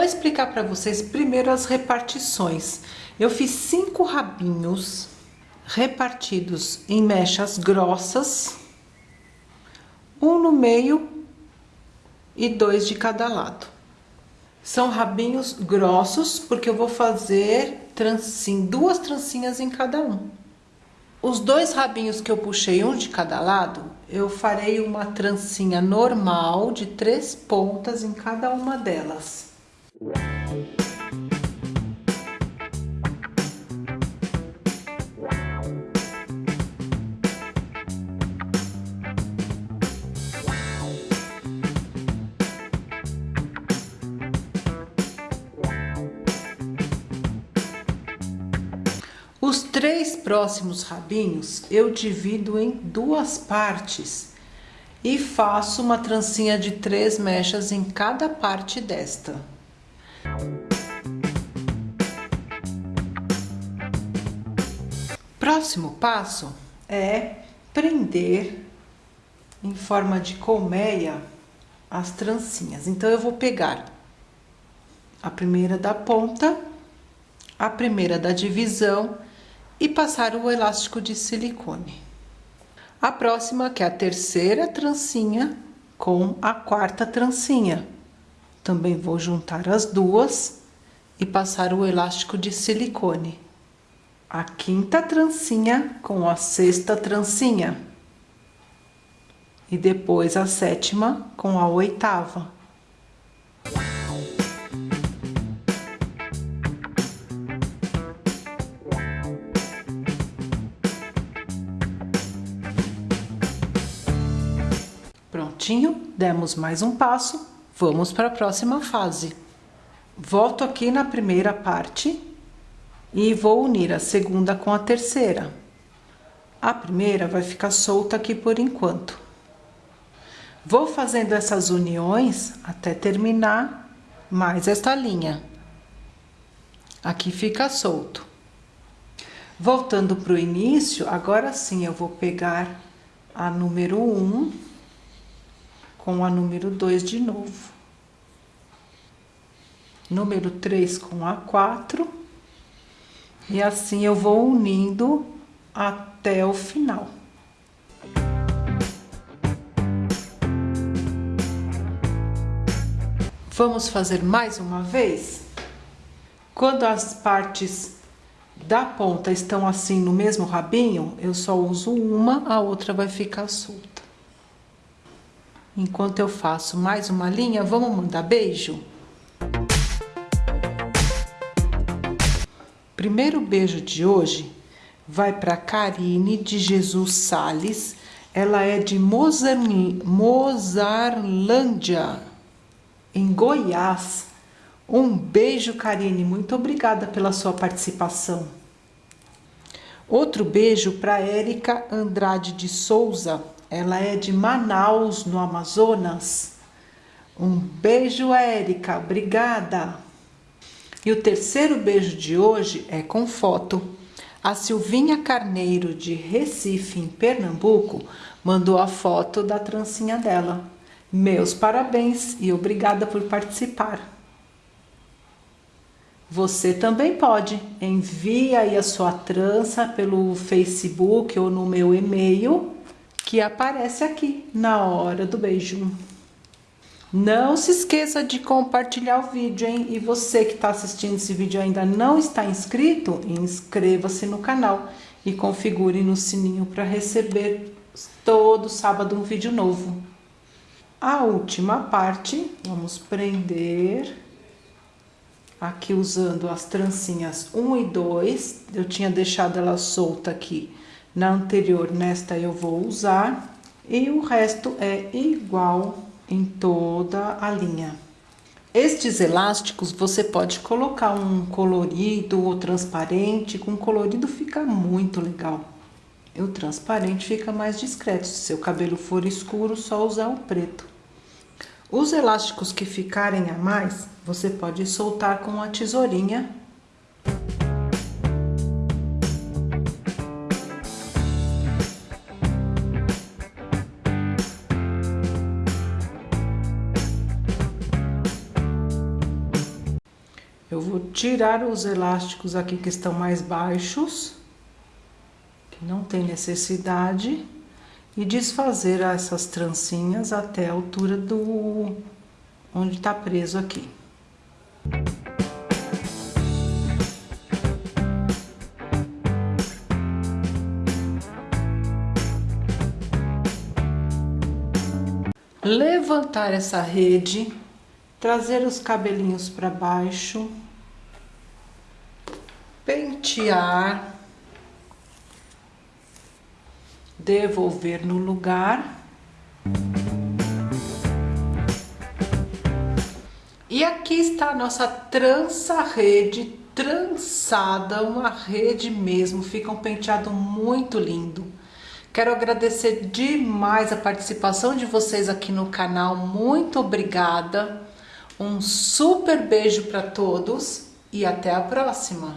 vou explicar para vocês primeiro as repartições. Eu fiz cinco rabinhos repartidos em mechas grossas, um no meio e dois de cada lado. São rabinhos grossos, porque eu vou fazer trancinha, duas trancinhas em cada um. Os dois rabinhos que eu puxei, um de cada lado, eu farei uma trancinha normal de três pontas em cada uma delas. Os três próximos rabinhos eu divido em duas partes e faço uma trancinha de três mechas em cada parte desta. Próximo passo é prender em forma de colmeia as trancinhas. Então, eu vou pegar a primeira da ponta, a primeira da divisão e passar o elástico de silicone. A próxima, que é a terceira trancinha com a quarta trancinha. Também vou juntar as duas e passar o elástico de silicone. A quinta trancinha com a sexta trancinha. E depois a sétima com a oitava. Prontinho, demos mais um passo, vamos para a próxima fase. Volto aqui na primeira parte e vou unir a segunda com a terceira. A primeira vai ficar solta aqui por enquanto. Vou fazendo essas uniões até terminar mais esta linha. Aqui fica solto. Voltando para o início, agora sim eu vou pegar a número 1 um, com a número 2 de novo. Número 3 com a 4. E assim eu vou unindo até o final. Vamos fazer mais uma vez? Quando as partes da ponta estão assim no mesmo rabinho, eu só uso uma, a outra vai ficar solta. Enquanto eu faço mais uma linha, vamos mandar beijo? Primeiro beijo de hoje vai para Karine de Jesus Sales. Ela é de Mozar, Mozarlândia, em Goiás. Um beijo, Karine. Muito obrigada pela sua participação. Outro beijo para Érica Andrade de Souza. Ela é de Manaus, no Amazonas. Um beijo, Érica. Obrigada. E o terceiro beijo de hoje é com foto. A Silvinha Carneiro, de Recife, em Pernambuco, mandou a foto da trancinha dela. Meus parabéns e obrigada por participar. Você também pode. Envie aí a sua trança pelo Facebook ou no meu e-mail que aparece aqui na hora do beijo. Não se esqueça de compartilhar o vídeo, hein? E você que está assistindo esse vídeo ainda não está inscrito, inscreva-se no canal e configure no sininho para receber todo sábado um vídeo novo. A última parte, vamos prender aqui usando as trancinhas 1 e 2. Eu tinha deixado ela solta aqui na anterior, nesta eu vou usar. E o resto é igual em toda a linha. Estes elásticos você pode colocar um colorido ou transparente, com colorido fica muito legal. O transparente fica mais discreto, se seu cabelo for escuro, só usar o preto. Os elásticos que ficarem a mais, você pode soltar com a tesourinha vou tirar os elásticos aqui que estão mais baixos, que não tem necessidade, e desfazer essas trancinhas até a altura do onde está preso aqui. Levantar essa rede, trazer os cabelinhos para baixo, pentear, devolver no lugar. E aqui está a nossa trança rede trançada, uma rede mesmo, fica um penteado muito lindo. Quero agradecer demais a participação de vocês aqui no canal, muito obrigada. Um super beijo para todos e até a próxima!